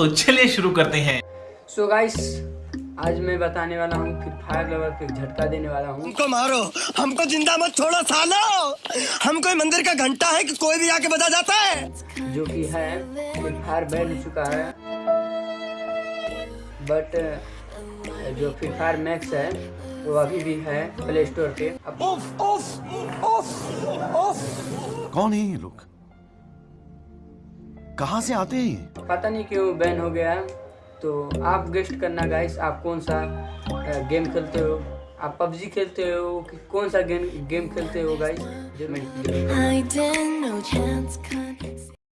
तो चलिए शुरू करते हैं। सो so गाइस आज मैं बताने वाला हूँ कि फायर लवर पे झटका देने वाला हूँ। हमको मारो। हमको ज़िंदा मत छोड़ो सालो। हम कोई मंदिर का घंटा है कि कोई भी आके बजा जाता है? जो कि है फ्री फायर बैन हो चुका है। बट जो फ्री फायर मैक्स है वो अभी भी है प्ले स्टोर पे। उफ उफ उफ उफ। कौन है ये लोग? कहाँ से आते हैं? पता नहीं क्यों बैन हो गया तो आप गेस्ट करना गाइस आप कौन सा गेम खेलते हो? आप पबजी खेलते हो कि कौन सा गेम गेम खेलते हो गाइस